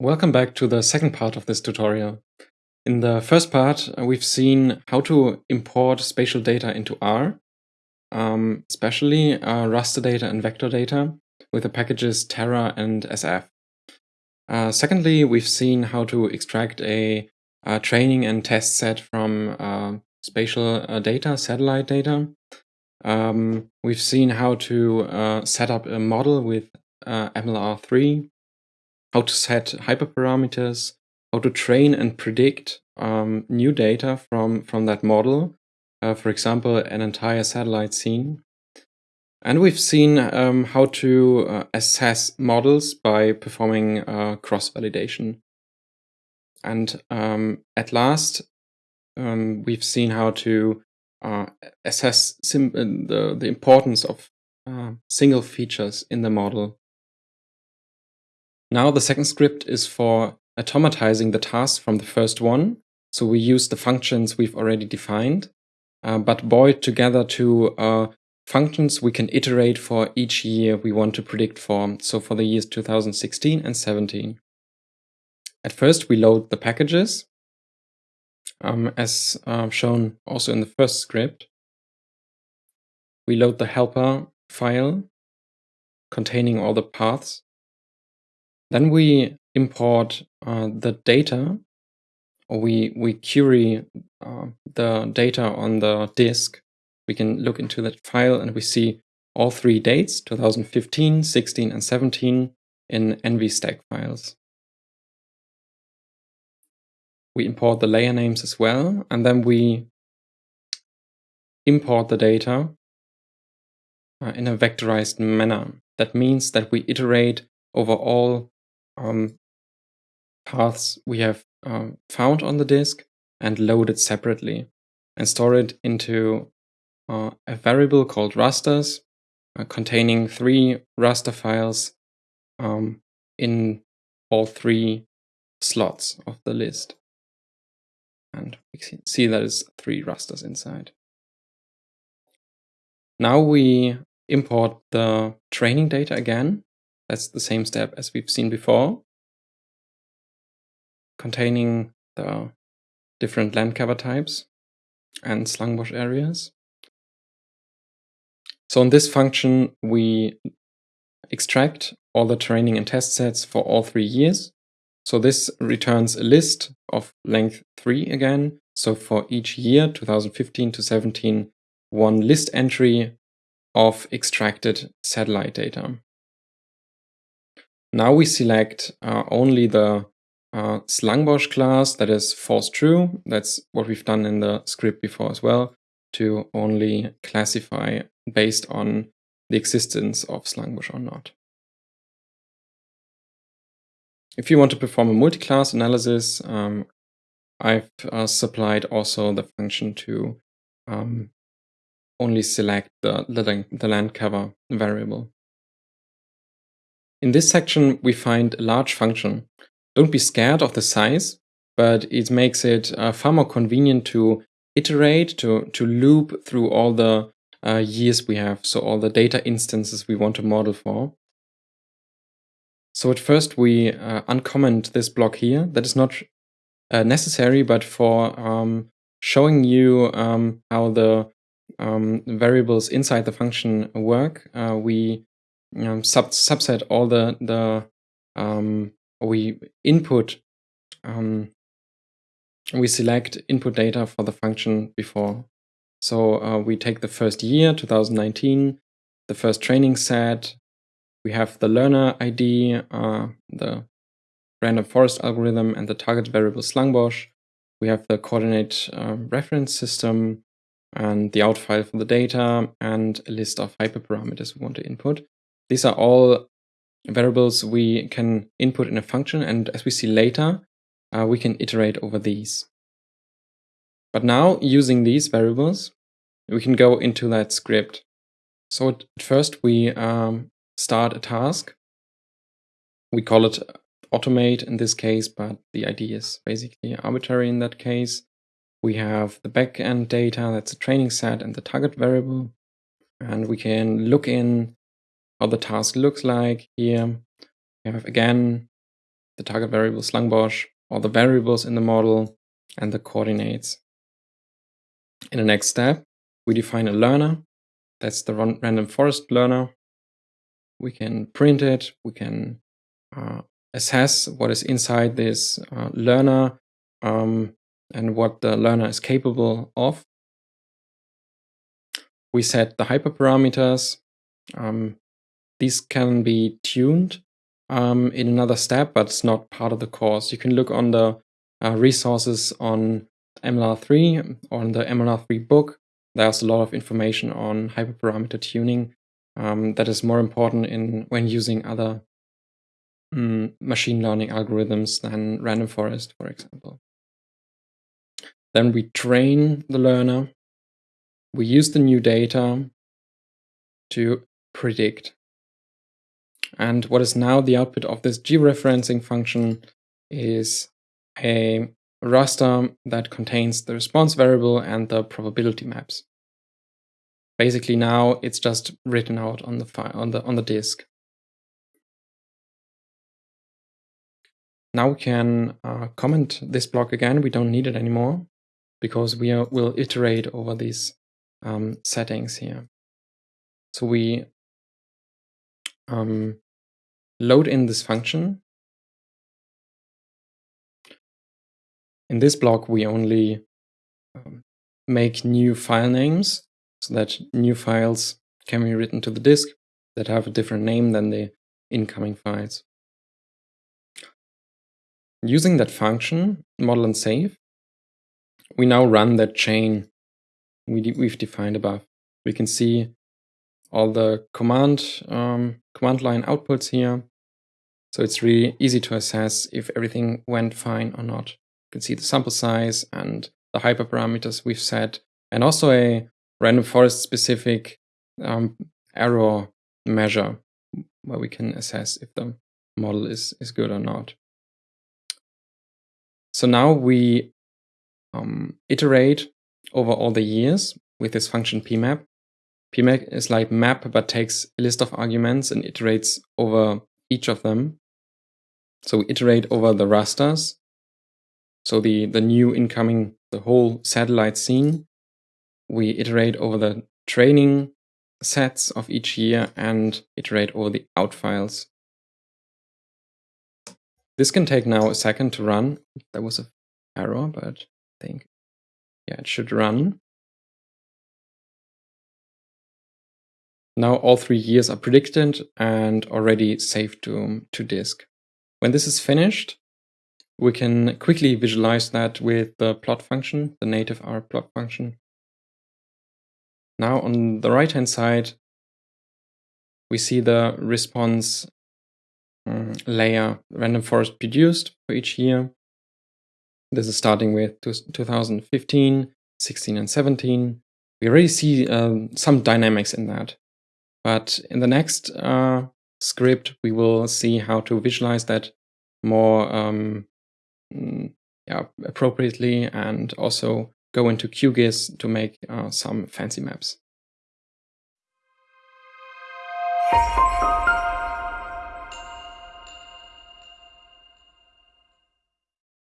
Welcome back to the second part of this tutorial. In the first part, uh, we've seen how to import spatial data into R, um, especially uh, raster data and vector data with the packages Terra and SF. Uh, secondly, we've seen how to extract a, a training and test set from uh, spatial uh, data, satellite data. Um, we've seen how to uh, set up a model with MLR3 how to set hyperparameters, how to train and predict um, new data from, from that model, uh, for example, an entire satellite scene. And we've seen um, how to uh, assess models by performing uh, cross-validation. And um, at last, um, we've seen how to uh, assess uh, the, the importance of uh, single features in the model now the second script is for automatizing the tasks from the first one. So we use the functions we've already defined, uh, but boiled together to uh, functions we can iterate for each year we want to predict for. So for the years 2016 and 17. At first we load the packages, um, as uh, shown also in the first script. We load the helper file containing all the paths then we import uh, the data, or we, we query uh, the data on the disk. We can look into that file and we see all three dates, 2015, 16, and 17 in NVStack files. We import the layer names as well, and then we import the data uh, in a vectorized manner. That means that we iterate over all um, paths we have um, found on the disk and load it separately and store it into uh, a variable called rasters uh, containing three raster files um, in all three slots of the list. And we see that it's three rasters inside. Now we import the training data again that's the same step as we've seen before, containing the different land cover types and Slangbos areas. So in this function, we extract all the training and test sets for all three years. So this returns a list of length 3 again. So for each year, 2015 to 17, one list entry of extracted satellite data. Now we select uh, only the uh, Slangbos class that is false true. That's what we've done in the script before as well, to only classify based on the existence of Slangbos or not. If you want to perform a multi-class analysis, um, I've uh, supplied also the function to um, only select the, the, the land cover variable. In this section, we find a large function. Don't be scared of the size, but it makes it uh, far more convenient to iterate, to, to loop through all the uh, years we have, so all the data instances we want to model for. So at first we uh, uncomment this block here. That is not uh, necessary, but for um, showing you um, how the um, variables inside the function work, uh, we um, sub subset all the the um, we input um, we select input data for the function before. So uh, we take the first year, 2019, the first training set. We have the learner ID, uh, the random forest algorithm, and the target variable Slangbos. We have the coordinate uh, reference system and the out file for the data and a list of hyperparameters we want to input. These are all variables we can input in a function, and as we see later, uh, we can iterate over these. But now, using these variables, we can go into that script. So at first we um, start a task. We call it automate in this case, but the idea is basically arbitrary in that case. We have the backend data, that's a training set and the target variable. and we can look in how the task looks like here. We have again the target variable Slangbos, all the variables in the model, and the coordinates. In the next step, we define a learner. That's the random forest learner. We can print it. We can uh, assess what is inside this uh, learner um, and what the learner is capable of. We set the hyperparameters. Um, these can be tuned um, in another step, but it's not part of the course. You can look on the uh, resources on MLR3 or on the MLR3 book. There's a lot of information on hyperparameter tuning um, that is more important in when using other mm, machine learning algorithms than random forest, for example. Then we train the learner. We use the new data to predict. And what is now the output of this georeferencing function is a raster that contains the response variable and the probability maps. Basically now it's just written out on the file on the on the disk. Now we can uh, comment this block again. We don't need it anymore because we are, will iterate over these um, settings here. So we um, load in this function In this block, we only um, make new file names so that new files can be written to the disk that have a different name than the incoming files. Using that function, model and save, we now run that chain we de we've defined above. We can see all the command, um, command line outputs here. So it's really easy to assess if everything went fine or not You can see the sample size and the hyperparameters we've set, and also a random forest specific um, error measure where we can assess if the model is, is good or not. So now we um, iterate over all the years with this function pmap. Pmap is like map but takes a list of arguments and iterates over each of them. So we iterate over the rasters so the, the new incoming, the whole satellite scene, we iterate over the training sets of each year and iterate over the out files. This can take now a second to run. That was a error, but I think, yeah, it should run. Now all three years are predicted and already saved to, to disk. When this is finished, we can quickly visualize that with the plot function, the native R plot function. Now on the right hand side, we see the response um, layer random forest produced for each year. This is starting with 2015, 16 and 17. We already see um, some dynamics in that. But in the next uh, script, we will see how to visualize that more um, Mm, yeah, appropriately and also go into QGIS to make uh, some fancy maps.